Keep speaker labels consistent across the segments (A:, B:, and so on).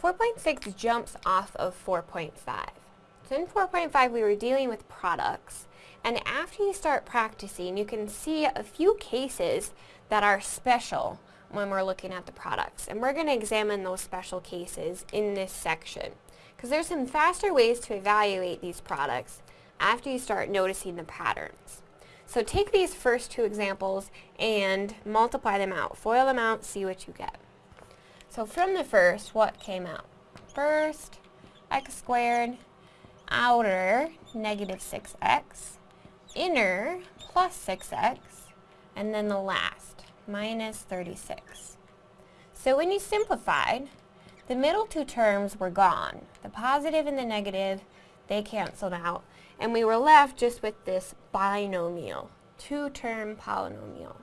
A: 4.6 jumps off of 4.5. So in 4.5 we were dealing with products and after you start practicing you can see a few cases that are special when we're looking at the products and we're going to examine those special cases in this section because there's some faster ways to evaluate these products after you start noticing the patterns. So take these first two examples and multiply them out. FOIL them out, see what you get. So from the first, what came out? First, x squared, outer, negative 6x, inner, plus 6x, and then the last, minus 36. So when you simplified, the middle two terms were gone. The positive and the negative, they canceled out, and we were left just with this binomial, two-term polynomial.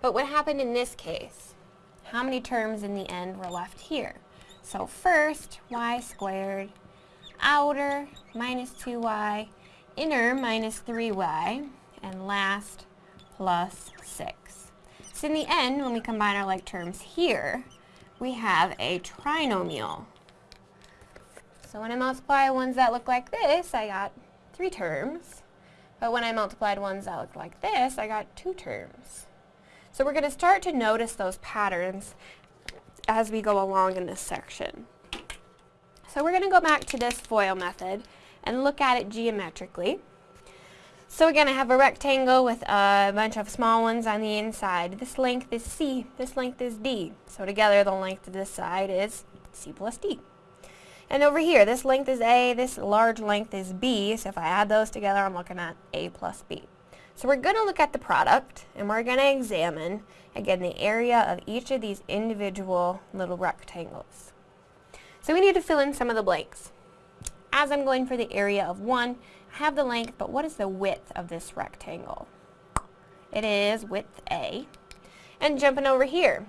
A: But what happened in this case? How many terms in the end were left here. So first, y squared, outer minus 2y, inner minus 3y, and last plus 6. So in the end, when we combine our like terms here, we have a trinomial. So when I multiply ones that look like this, I got three terms. But when I multiplied ones that look like this, I got two terms. So we're going to start to notice those patterns as we go along in this section. So we're going to go back to this FOIL method and look at it geometrically. So again, I have a rectangle with a bunch of small ones on the inside. This length is C, this length is D. So together the length of this side is C plus D. And over here, this length is A, this large length is B, so if I add those together, I'm looking at A plus B. So we're going to look at the product and we're going to examine, again, the area of each of these individual little rectangles. So we need to fill in some of the blanks. As I'm going for the area of 1, I have the length, but what is the width of this rectangle? It is width A. And jumping over here,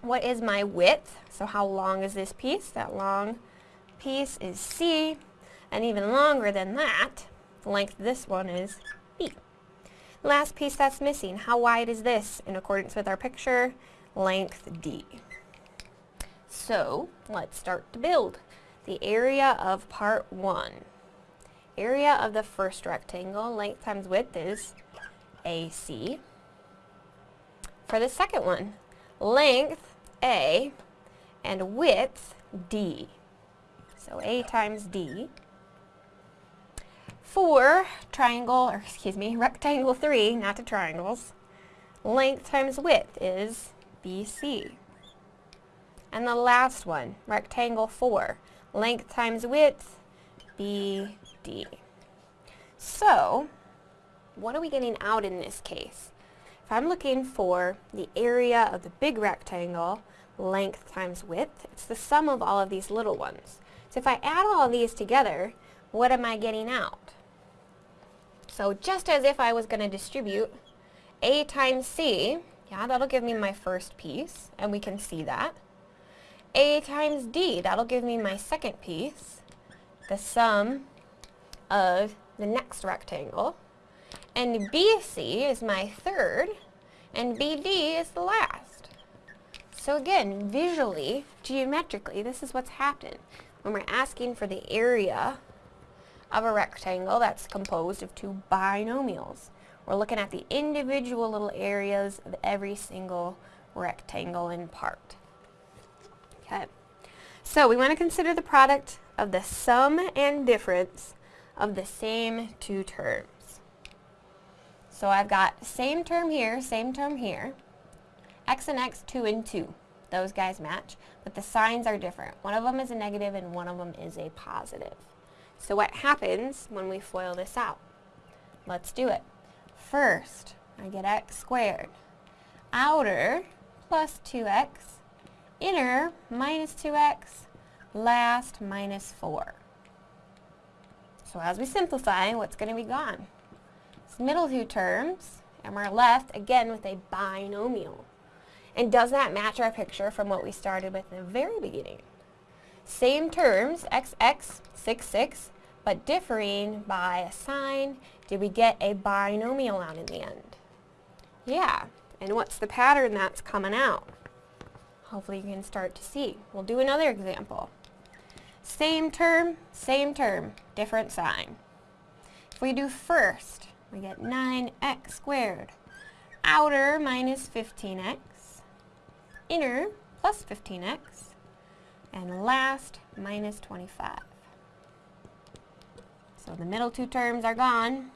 A: what is my width? So how long is this piece? That long piece is C, and even longer than that, the length of this one is B. Last piece that's missing, how wide is this in accordance with our picture? Length D. So, let's start to build. The area of part 1. Area of the first rectangle, length times width is AC. For the second one, length A and width D. So A times D for triangle, or excuse me, rectangle 3, not the triangles, length times width is BC. And the last one, rectangle 4, length times width, BD. So, what are we getting out in this case? If I'm looking for the area of the big rectangle, length times width, it's the sum of all of these little ones. So if I add all of these together, what am I getting out? So just as if I was going to distribute A times C, yeah, that'll give me my first piece, and we can see that. A times D, that'll give me my second piece, the sum of the next rectangle. And BC is my third, and BD is the last. So again, visually, geometrically, this is what's happened. When we're asking for the area of a rectangle that's composed of two binomials. We're looking at the individual little areas of every single rectangle in part. Okay, so we want to consider the product of the sum and difference of the same two terms. So I've got same term here, same term here. x and x, 2 and 2. Those guys match, but the signs are different. One of them is a negative and one of them is a positive. So what happens when we FOIL this out? Let's do it. First, I get x squared. Outer plus 2x. Inner minus 2x. Last minus 4. So as we simplify, what's going to be gone? It's middle two terms, and we're left again with a binomial. And does that match our picture from what we started with in the very beginning? Same terms, xx, 6, 6, but differing by a sign. Did we get a binomial out in the end? Yeah. And what's the pattern that's coming out? hopefully you can start to see. We'll do another example. Same term, same term, different sign. If we do first, we get 9x squared. Outer minus 15x. Inner plus 15x. And last minus 25. So the middle two terms are gone.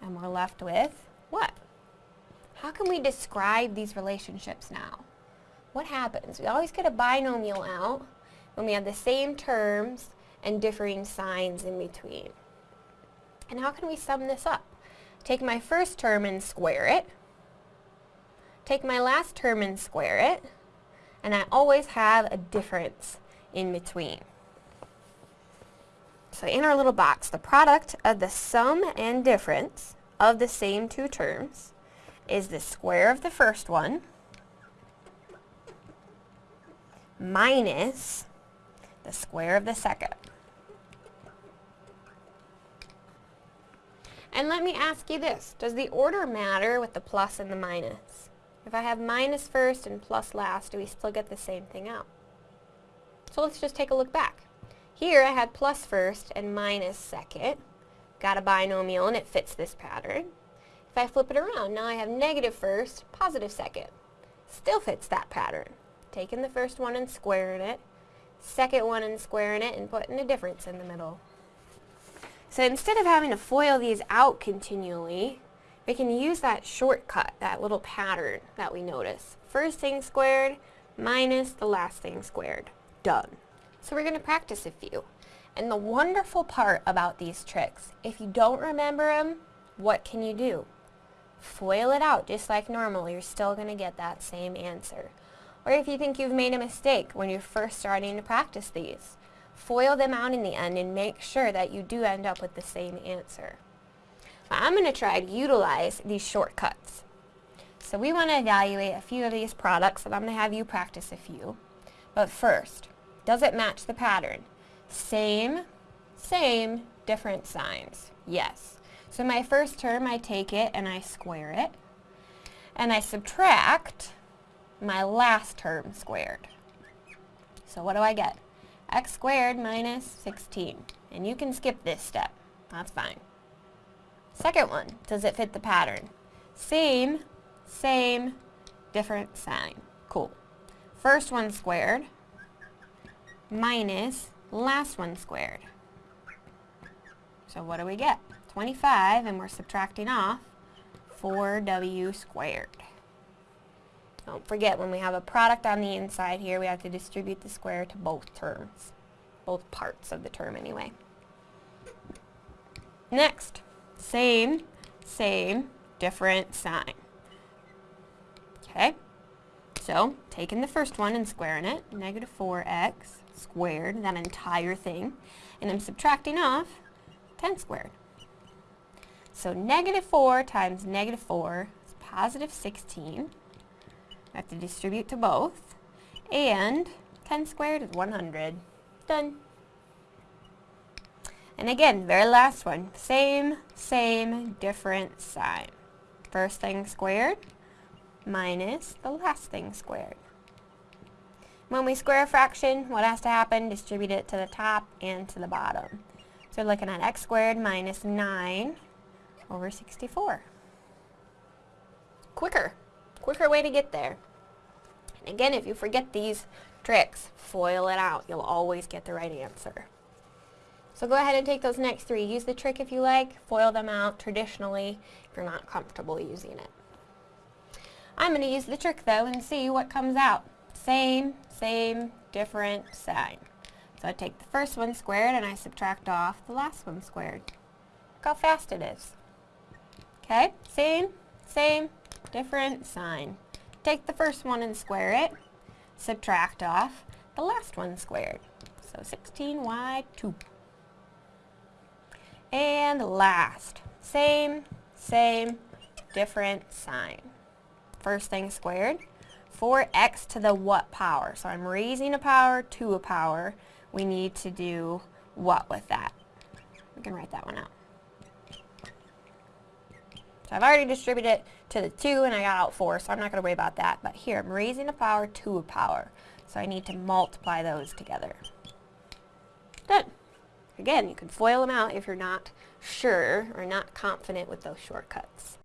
A: And we're left with what? How can we describe these relationships now? What happens? We always get a binomial out when we have the same terms and differing signs in between. And how can we sum this up? Take my first term and square it. Take my last term and square it. And I always have a difference in between. So in our little box, the product of the sum and difference of the same two terms is the square of the first one minus the square of the second. And let me ask you this, does the order matter with the plus and the minus? If I have minus first and plus last, do we still get the same thing out? So let's just take a look back. Here I had plus first and minus second. Got a binomial and it fits this pattern. If I flip it around, now I have negative first, positive second. Still fits that pattern. Taking the first one and squaring it, second one and squaring it, and putting a difference in the middle. So instead of having to FOIL these out continually, we can use that shortcut, that little pattern that we notice. First thing squared minus the last thing squared. Done. So we're going to practice a few. And the wonderful part about these tricks, if you don't remember them, what can you do? FOIL it out just like normal. You're still going to get that same answer. Or if you think you've made a mistake when you're first starting to practice these, FOIL them out in the end and make sure that you do end up with the same answer. I'm going to try to utilize these shortcuts. So we want to evaluate a few of these products and I'm going to have you practice a few. But first, does it match the pattern? Same, same, different signs. Yes. So my first term, I take it and I square it. And I subtract my last term squared. So what do I get? x squared minus 16. And you can skip this step. That's fine. Second one, does it fit the pattern? Same, same, different sign. Cool. First one squared minus last one squared. So what do we get? 25, and we're subtracting off 4w squared. Don't forget, when we have a product on the inside here, we have to distribute the square to both terms. Both parts of the term, anyway. Next, same, same, different sign. Okay, so taking the first one and squaring it, negative 4x squared, that entire thing, and I'm subtracting off 10 squared. So negative 4 times negative 4 is positive 16. I have to distribute to both. And 10 squared is 100. Done. And again, very last one. Same, same, different sign. First thing squared minus the last thing squared. When we square a fraction, what has to happen? Distribute it to the top and to the bottom. So we're looking at x squared minus 9 over 64. Quicker. Quicker way to get there. And again, if you forget these tricks, FOIL it out. You'll always get the right answer. So go ahead and take those next three. Use the trick if you like. FOIL them out traditionally if you're not comfortable using it. I'm going to use the trick though and see what comes out. Same, same, different sign. So I take the first one squared and I subtract off the last one squared. Look how fast it is. Okay, same, same, different sign. Take the first one and square it. Subtract off the last one squared. So 16y2. And last, same, same, different sign. First thing squared, 4x to the what power? So I'm raising a power to a power. We need to do what with that? We can write that one out. So I've already distributed it to the 2 and I got out 4, so I'm not going to worry about that. But here, I'm raising a power to a power. So I need to multiply those together. Done. Again, you can FOIL them out if you're not sure or not confident with those shortcuts.